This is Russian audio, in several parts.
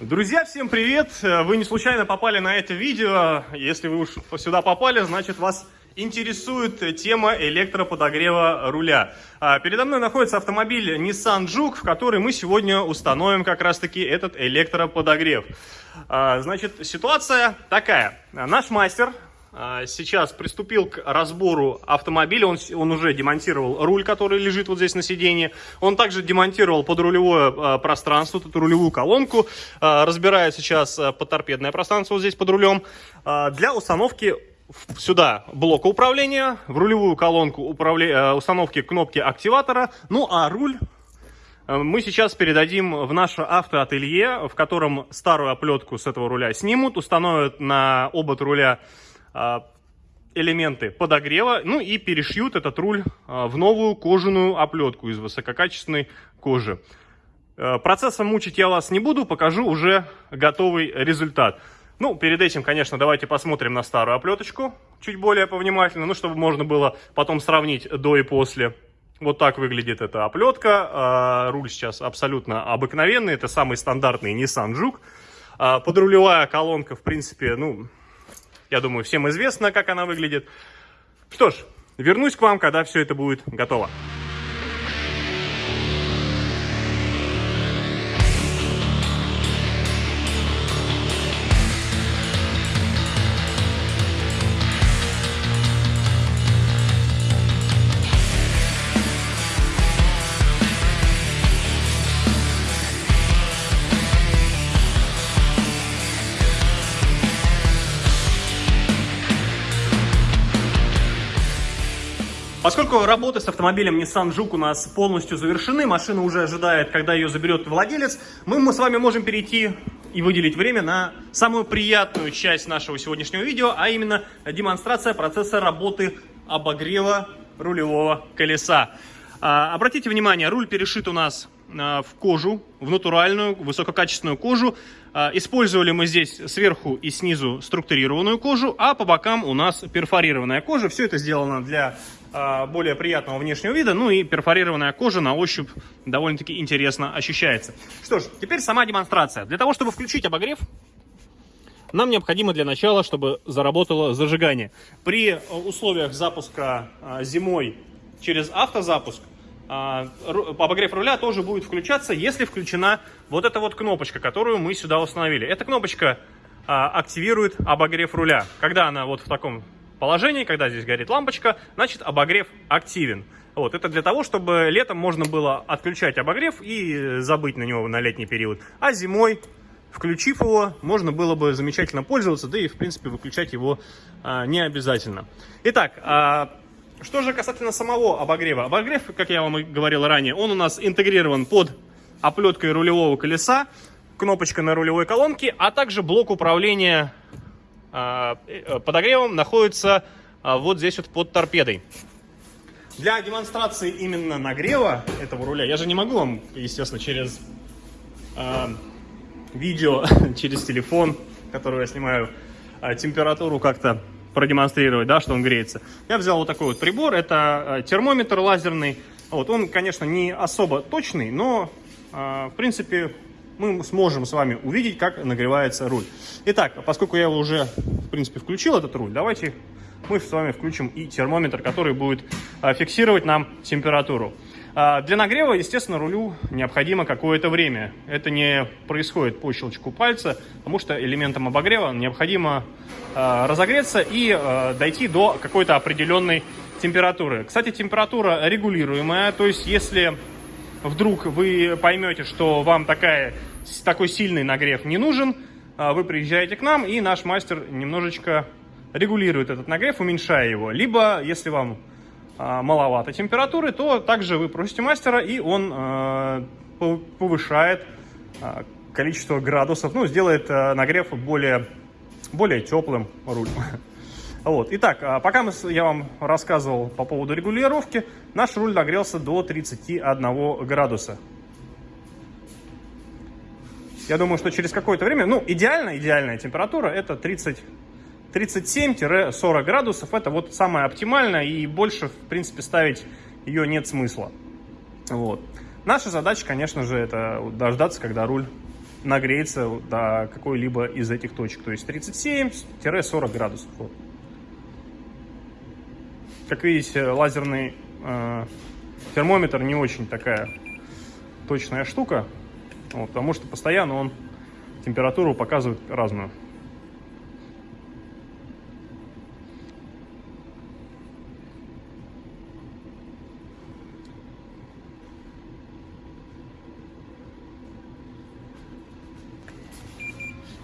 Друзья, всем привет! Вы не случайно попали на это видео. Если вы уж сюда попали, значит вас интересует тема электроподогрева руля. А, передо мной находится автомобиль Nissan Juke, в который мы сегодня установим как раз-таки этот электроподогрев. А, значит, ситуация такая. Наш мастер сейчас приступил к разбору автомобиля. Он, он уже демонтировал руль, который лежит вот здесь на сиденье. Он также демонтировал подрулевое а, пространство, эту рулевую колонку. А, разбирает сейчас подторпедное пространство вот здесь под рулем. Для установки сюда блока управления, в рулевую колонку управля... установки кнопки активатора. Ну а руль мы сейчас передадим в наше автоателье, в котором старую оплетку с этого руля снимут, установят на обод руля а, элементы подогрева, ну и перешьют этот руль а, в новую кожаную оплетку из высококачественной кожи. А, процессом мучить я вас не буду, покажу уже готовый результат. Ну, перед этим, конечно, давайте посмотрим на старую оплеточку чуть более повнимательно, ну, чтобы можно было потом сравнить до и после. Вот так выглядит эта оплетка. Руль сейчас абсолютно обыкновенный, это самый стандартный Nissan Juke. Подрулевая колонка, в принципе, ну, я думаю, всем известно, как она выглядит. Что ж, вернусь к вам, когда все это будет готово. Поскольку работы с автомобилем Nissan Juke у нас полностью завершены, машина уже ожидает, когда ее заберет владелец, мы, мы с вами можем перейти и выделить время на самую приятную часть нашего сегодняшнего видео, а именно демонстрация процесса работы обогрева рулевого колеса. А, обратите внимание, руль перешит у нас а, в кожу, в натуральную, высококачественную кожу. А, использовали мы здесь сверху и снизу структурированную кожу, а по бокам у нас перфорированная кожа. Все это сделано для более приятного внешнего вида, ну и перфорированная кожа на ощупь довольно-таки интересно ощущается. Что ж, теперь сама демонстрация. Для того, чтобы включить обогрев, нам необходимо для начала, чтобы заработало зажигание. При условиях запуска зимой через автозапуск а, обогрев руля тоже будет включаться, если включена вот эта вот кнопочка, которую мы сюда установили. Эта кнопочка а, активирует обогрев руля. Когда она вот в таком положении, когда здесь горит лампочка, значит обогрев активен. Вот, это для того, чтобы летом можно было отключать обогрев и забыть на него на летний период. А зимой, включив его, можно было бы замечательно пользоваться, да и в принципе выключать его а, не обязательно. Итак, а, что же касательно самого обогрева. Обогрев, как я вам и говорил ранее, он у нас интегрирован под оплеткой рулевого колеса, кнопочка на рулевой колонке, а также блок управления э, подогревом находится а, вот здесь вот под торпедой. Для демонстрации именно нагрева этого руля, я же не могу вам, естественно, через э, видео, через телефон, который я снимаю, э, температуру как-то продемонстрировать, да, что он греется. Я взял вот такой вот прибор, это э, термометр лазерный. Вот он, конечно, не особо точный, но, э, в принципе, мы сможем с вами увидеть, как нагревается руль. Итак, поскольку я уже, в принципе, включил, этот руль, давайте мы с вами включим и термометр, который будет э, фиксировать нам температуру. А, для нагрева, естественно, рулю необходимо какое-то время. Это не происходит по щелчку пальца, потому что элементам обогрева необходимо а, разогреться и а, дойти до какой-то определенной температуры. Кстати, температура регулируемая, то есть если вдруг вы поймете, что вам такая, такой сильный нагрев не нужен, вы приезжаете к нам, и наш мастер немножечко регулирует этот нагрев, уменьшая его. Либо, если вам а, маловато температуры, то также вы просите мастера, и он а, повышает а, количество градусов, ну, сделает нагрев более, более теплым руль. Вот. Итак, пока я вам рассказывал по поводу регулировки, наш руль нагрелся до 31 градуса. Я думаю, что через какое-то время, ну, идеально, идеальная температура это 30 37-40 градусов это вот самое оптимальное и больше, в принципе, ставить ее нет смысла. Вот. Наша задача, конечно же, это дождаться, когда руль нагреется до какой-либо из этих точек. То есть 37-40 градусов. Вот. Как видите, лазерный э, термометр не очень такая точная штука, вот, потому что постоянно он температуру показывает разную.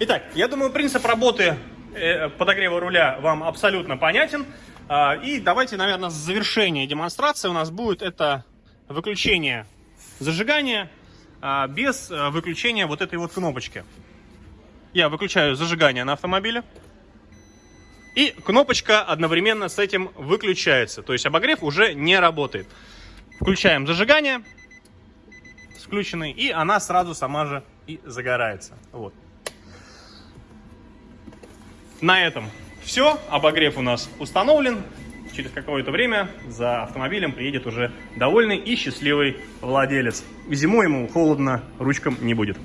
Итак, я думаю, принцип работы э, подогрева руля вам абсолютно понятен. А, и давайте, наверное, завершение демонстрации у нас будет это выключение зажигания а, без э, выключения вот этой вот кнопочки. Я выключаю зажигание на автомобиле. И кнопочка одновременно с этим выключается. То есть обогрев уже не работает. Включаем зажигание с включенной, и она сразу сама же и загорается. Вот. На этом все. Обогрев у нас установлен. Через какое-то время за автомобилем приедет уже довольный и счастливый владелец. Зимой ему холодно ручкам не будет.